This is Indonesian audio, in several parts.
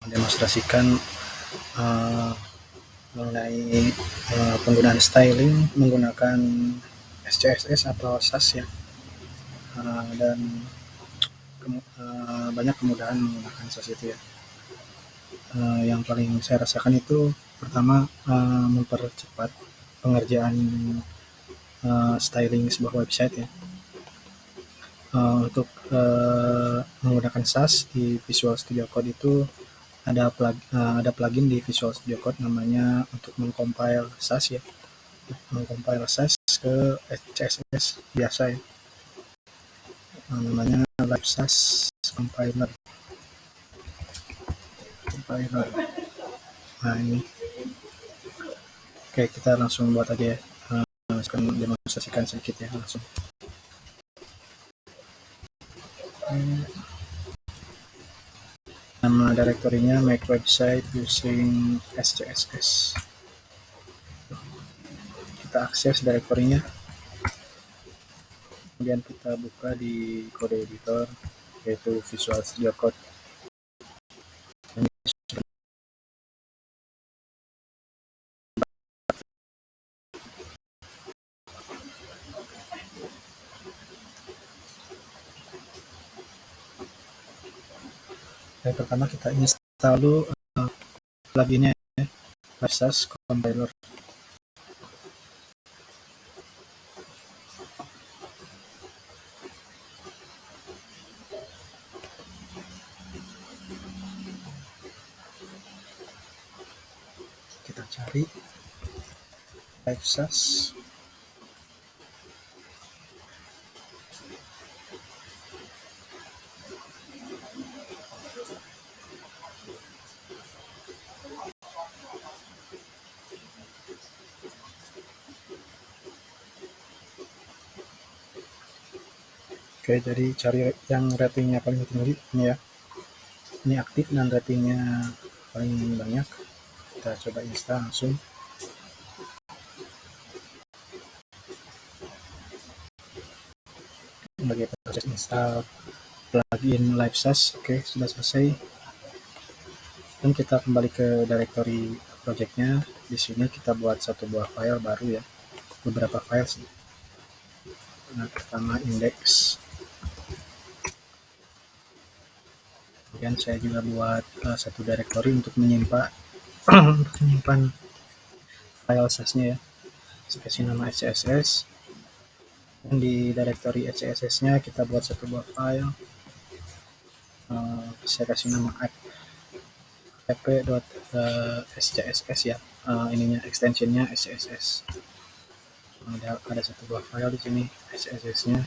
mendemonstrasikan uh, mengenai uh, penggunaan styling menggunakan SCSS atau SAS ya. Uh, dan kemu uh, banyak kemudahan menggunakan SAS itu ya. Uh, yang paling saya rasakan itu pertama uh, mempercepat pengerjaan uh, styling sebuah website ya. Uh, untuk uh, menggunakan SAS di Visual Studio Code itu ada plug, uh, ada plugin di Visual Studio Code namanya untuk mengcompile SAS ya. Mengcompile SAS ke CSS biasa ya. Uh, namanya Live SAS Compiler. Compiler. Nah ini. Oke kita langsung buat aja ya. Uh, akan demonstrasikan sedikit ya langsung nama direktorinya make website using SCSS kita akses direktorinya. Kemudian kita buka di kode editor yaitu Visual Studio Code yang pertama kita install dulu uh, pluginnya ya Versus Compiler. Kita cari Versus Oke, jadi cari yang ratingnya paling tinggi ini ya. Ini aktif dan ratingnya paling banyak. Kita coba install langsung. Bagi proses install plugin LiveSAS, oke sudah selesai. Dan kita kembali ke directory projectnya. Di sini kita buat satu buah file baru ya, beberapa file sih. Nah, pertama index kemudian saya juga buat uh, satu directory untuk menyimpan menyimpan file SAS-nya ya. Kasih nama SCSS dan di directory SCSS-nya kita buat satu buah file. Uh, saya kasih nama app.scss ya. Uh, ininya extensionnya SCSS ada ada satu buah file di sini SCSS-nya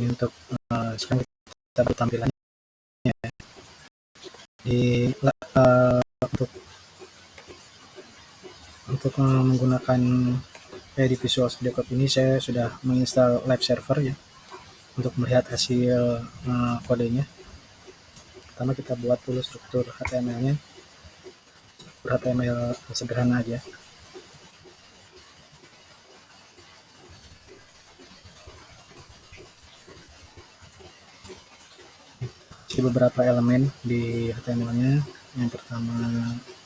ini untuk uh, sekarang kita tampilannya di uh, untuk untuk menggunakan eh, di Visual Studio Code ini saya sudah menginstal live server ya untuk melihat hasil uh, kodenya. Pertama kita buat dulu struktur HTML nya HTML sederhana aja beberapa elemen di HTML-nya. Yang pertama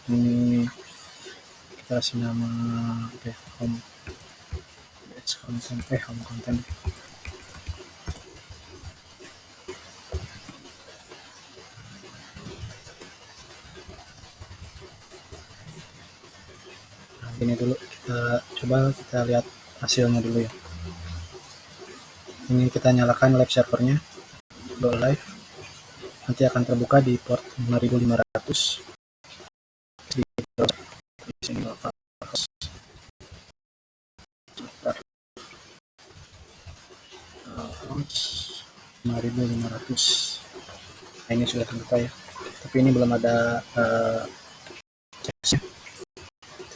ini kita kasih nama okay, home page content eh home content. Nah, ini dulu kita coba kita lihat hasilnya dulu ya. Ini kita nyalakan live servernya, go live nanti akan terbuka di port 5500 di di sini 5500 nah ini sudah terbuka ya. Tapi ini belum ada uh,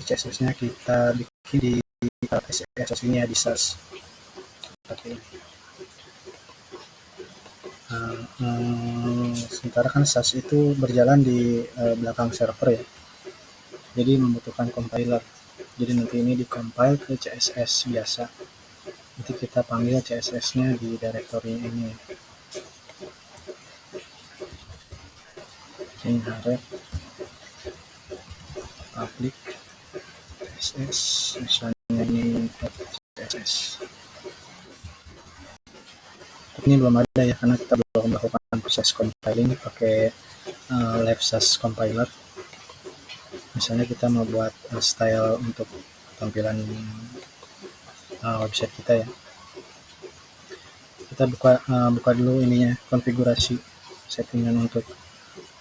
CSS nya kita bikin di CSS ini ya di SAS ini Nah, hmm, sementara kan SAS itu berjalan di uh, belakang server ya. Jadi membutuhkan compiler. Jadi nanti ini dikompil ke CSS biasa. Nanti kita panggil CSS-nya di directory ini. ini harap public css misalnya ini css ini belum ada ya karena kita belum melakukan proses compiling pakai uh, LiveSAS compiler. Misalnya kita mau buat uh, style untuk tampilan uh, website kita ya. Kita buka uh, buka dulu ininya konfigurasi settingan untuk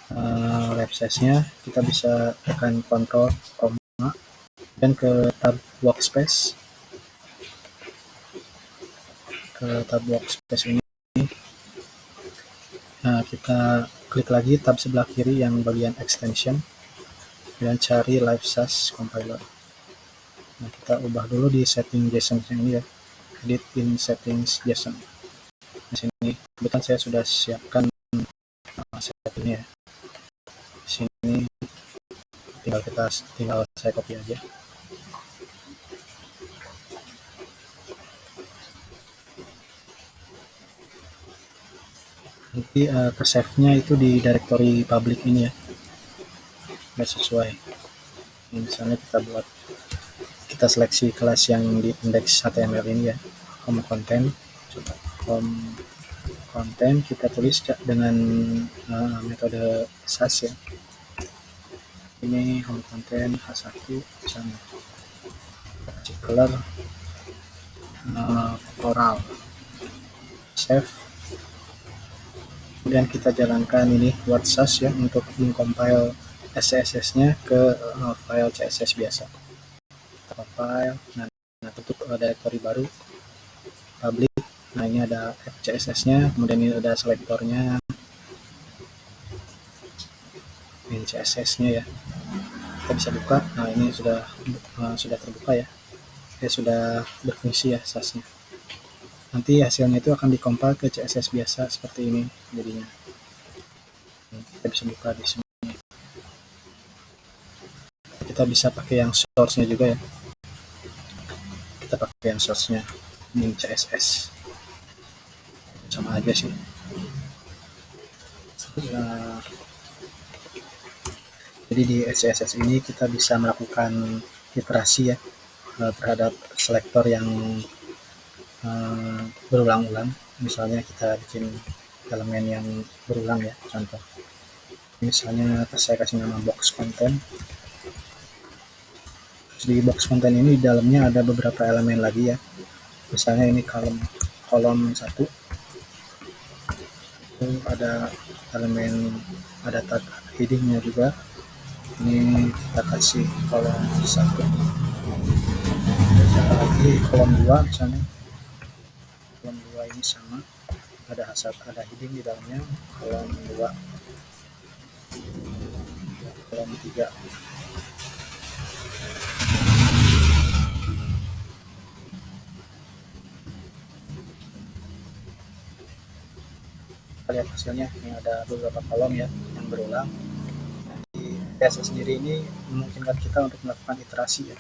uh, nya kita bisa tekan Ctrl koma dan ke tab workspace. Ke tab workspace ini nah, kita klik lagi tab sebelah kiri yang bagian extension dan cari live SAS compiler. Nah kita ubah dulu di setting JSON ini ya. Edit in settings JSON. Di sini kebetulan saya sudah siapkan uh, settingnya di sini tinggal kita tinggal saya copy aja nanti uh, ke save nya itu di directory public ini ya. Nggak sesuai. Ini misalnya kita buat kita seleksi kelas yang di index HTML ini ya. Home content coba home content kita tulis dengan uh, metode SAS ya. Ini home content H1 misalnya kasih color uh, coral save kemudian kita jalankan ini SAS ya untuk mengcompile SCSS-nya ke uh, file CSS biasa. File nah, nah tutup uh, directory baru. Public nah ini ada CSS nya kemudian ini ada selektornya. Ini CSS nya ya. Kita bisa buka. Nah ini sudah uh, sudah terbuka ya. Ya sudah berfungsi ya SAS nya nanti hasilnya itu akan dikompil ke CSS biasa seperti ini jadinya. Kita bisa buka di sini. Kita bisa pakai yang source nya juga ya. Kita pakai yang source-nya min CSS sama aja sih. Nah, jadi di CSS ini kita bisa melakukan iterasi ya eh, terhadap selektor yang uh, berulang-ulang. Misalnya kita bikin elemen yang berulang ya contoh. Misalnya saya kasih nama box content di box konten ini di dalamnya ada beberapa elemen lagi ya. Misalnya ini kolom kolom satu. Ada elemen ada tag headingnya juga. Ini kita kasih kolom satu. Lagi? Kolom dua misalnya sama. Ada hasad ada heading di dalamnya. Kolom dua. Kolom tiga. Lihat hasilnya. Ini ada beberapa kolom ya yang berulang. CSS sendiri ini memungkinkan kita untuk melakukan iterasi ya.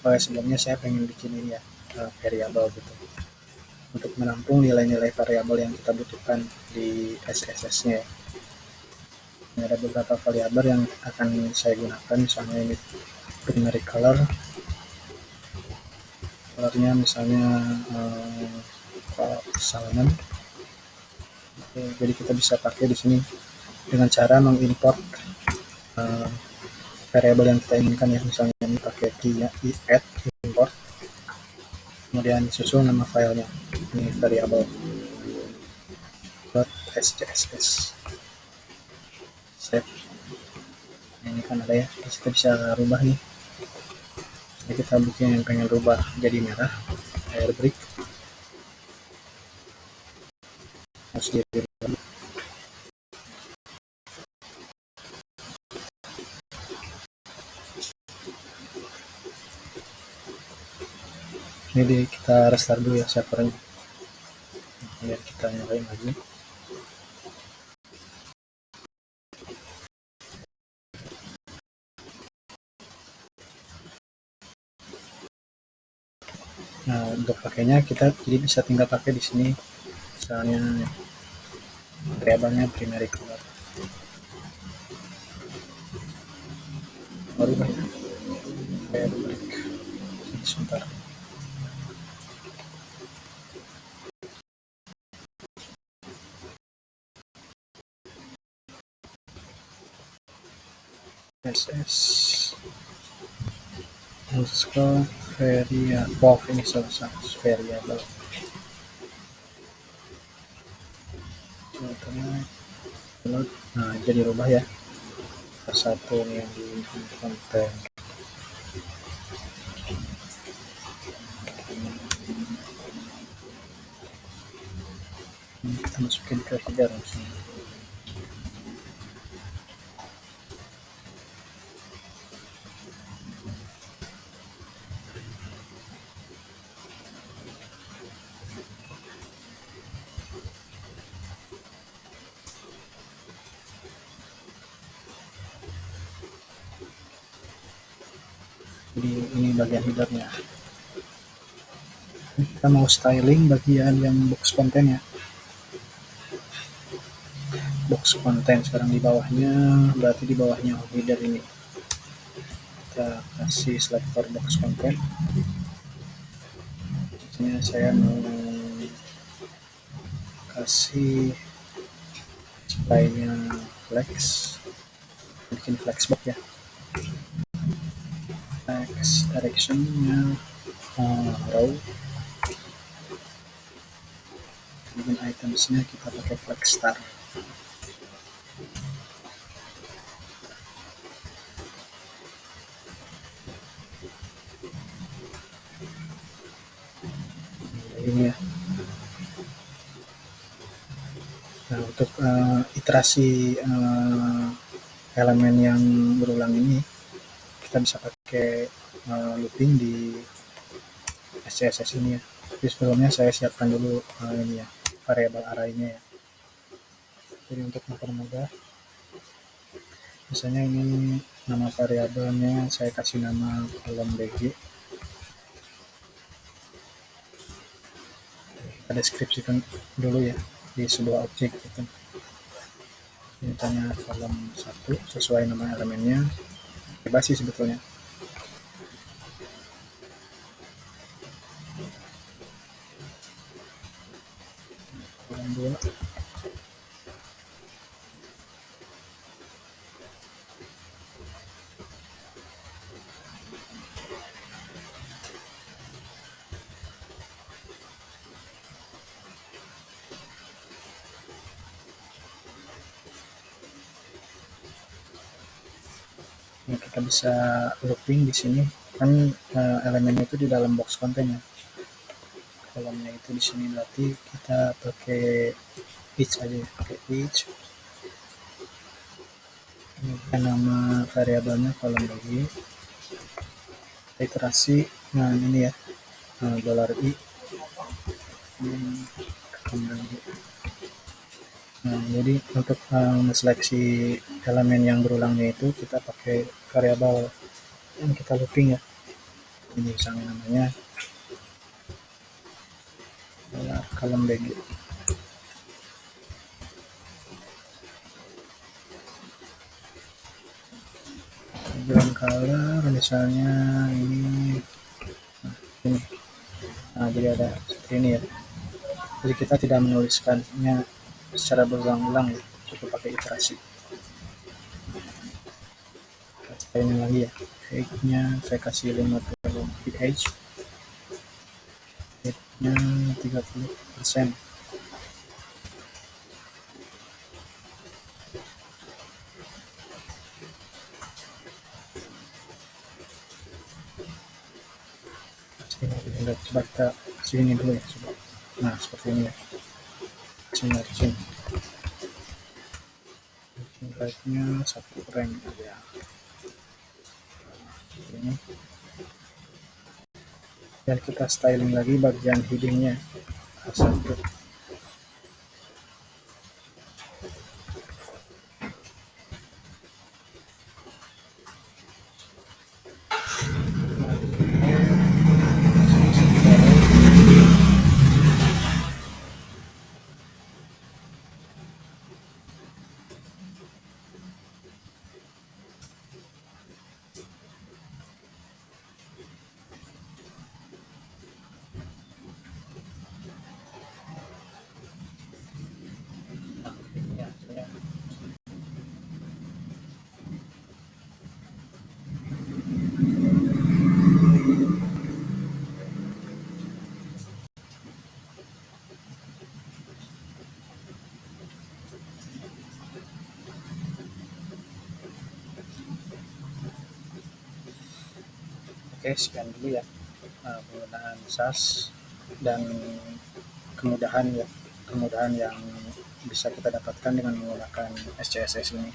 Oh, sebelumnya saya pengen bikin ini ya uh, variabel gitu untuk menampung nilai-nilai variabel yang kita butuhkan di SSS nya ya. ini ada beberapa variabel yang akan saya gunakan misalnya ini primary color. Colornya misalnya uh, salmon. Jadi kita bisa pakai di sini dengan cara mengimport uh, variabel yang kita inginkan ya. Misalnya ini pakai key-nya add import. Kemudian susul nama filenya ini variabel .scss save ini kan ada ya kita bisa rubah nih. Jadi kita bikin yang pengen rubah jadi merah air brick harus ini kita restart dulu ya servernya biar kita nyalain lagi. Nah untuk pakainya kita jadi bisa tinggal pakai di sini. Misalnya variabelnya primary color. Baru banyak sebentar. Ss underscore variable ini selesai variable nah jadi rubah ya satu yang di konten kita masukin ke sejarah sini di ini bagian headernya kita mau styling bagian yang box konten ya. Box konten sekarang di bawahnya berarti di bawahnya header ini. Kita kasih selector box konten. Ini saya mau kasih supaya flex. Bikin flexbox ya X directionnya uh, row. Kemudian itemsnya kita pakai flex star. Ini ya. Nah untuk uh, iterasi uh, elemen yang berulang ini kita bisa pakai uh, looping di SCSS ini ya. Tapi sebelumnya saya siapkan dulu uh, ini ya variabel arraynya ya. Jadi untuk mempermudah misalnya ini nama variabelnya saya kasih nama kolom bg kita deskripsikan dulu ya di sebuah objek gitu. Mintanya kolom satu sesuai nama elemennya. Bebas sih sebetulnya kita bisa looping di sini. Kan uh, elemennya itu di dalam box konten ya kolomnya itu di sini berarti kita pakai each aja ya pakai each ini nama variabelnya kolom lagi. Iterasi nah ini ya. Nah, dollar i. Nah, jadi untuk um, seleksi elemen yang berulangnya itu kita pakai variabel. Yang kita looping ya. Ini misalnya namanya adalah kolom bg. Background color misalnya ini, nah, ini. Nah, jadi ada ini ya. Jadi kita tidak menuliskannya secara berulang-ulang ya cukup pakai iterasi ini lagi ya height nya saya kasih 50 feet height height nya 30 persen. Coba kita sini dulu ya coba. Nah seperti ini ya. Margin margin nya satu rank aja. Ini dan kita styling lagi bagian headingnya satu Oke, sekian dulu ya uh, penggunaan SAS dan kemudahan ya kemudahan yang bisa kita dapatkan dengan menggunakan SCSS ini.